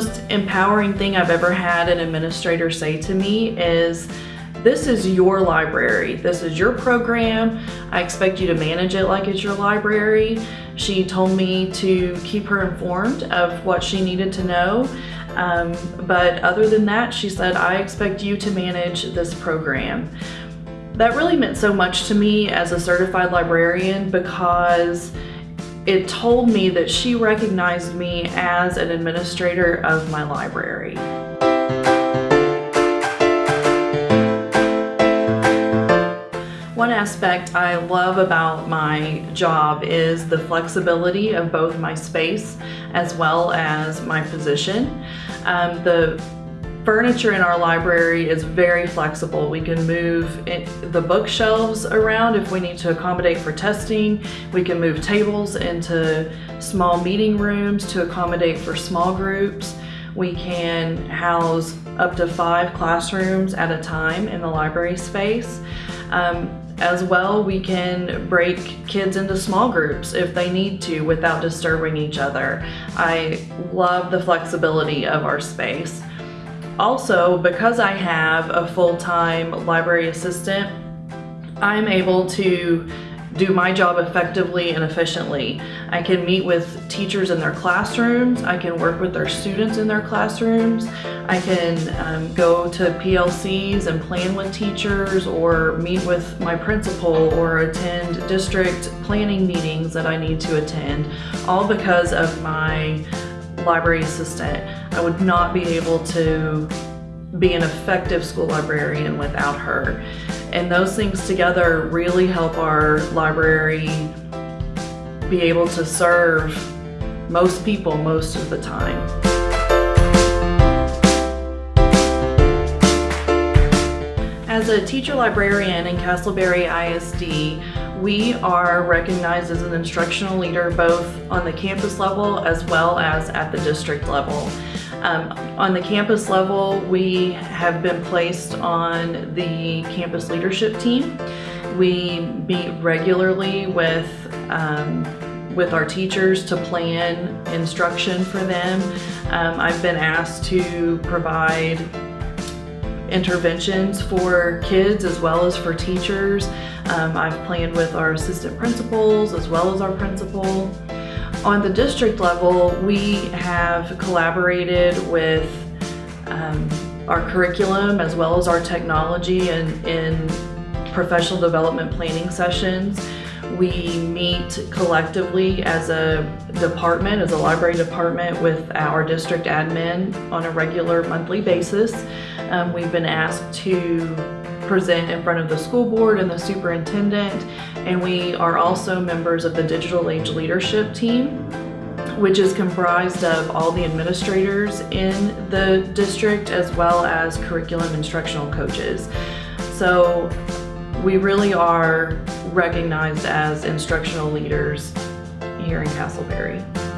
most empowering thing I've ever had an administrator say to me is, this is your library. This is your program. I expect you to manage it like it's your library. She told me to keep her informed of what she needed to know. Um, but other than that, she said, I expect you to manage this program. That really meant so much to me as a certified librarian because it told me that she recognized me as an administrator of my library. One aspect I love about my job is the flexibility of both my space as well as my position. Um, the furniture in our library is very flexible. We can move the bookshelves around if we need to accommodate for testing. We can move tables into small meeting rooms to accommodate for small groups. We can house up to five classrooms at a time in the library space. Um, as well, we can break kids into small groups if they need to without disturbing each other. I love the flexibility of our space. Also, because I have a full-time library assistant, I'm able to do my job effectively and efficiently. I can meet with teachers in their classrooms, I can work with their students in their classrooms, I can um, go to PLCs and plan with teachers or meet with my principal or attend district planning meetings that I need to attend, all because of my library assistant. I would not be able to be an effective school librarian without her. And those things together really help our library be able to serve most people most of the time. As a teacher librarian in Castleberry ISD, we are recognized as an instructional leader both on the campus level as well as at the district level. Um, on the campus level, we have been placed on the campus leadership team. We meet regularly with um, with our teachers to plan instruction for them. Um, I've been asked to provide interventions for kids as well as for teachers. Um, I've planned with our assistant principals as well as our principal. On the district level, we have collaborated with um, our curriculum as well as our technology and in professional development planning sessions. We meet collectively as a department, as a library department with our district admin on a regular monthly basis. Um, we've been asked to present in front of the school board and the superintendent, and we are also members of the Digital Age Leadership Team, which is comprised of all the administrators in the district as well as curriculum instructional coaches. So we really are recognized as instructional leaders here in Castleberry.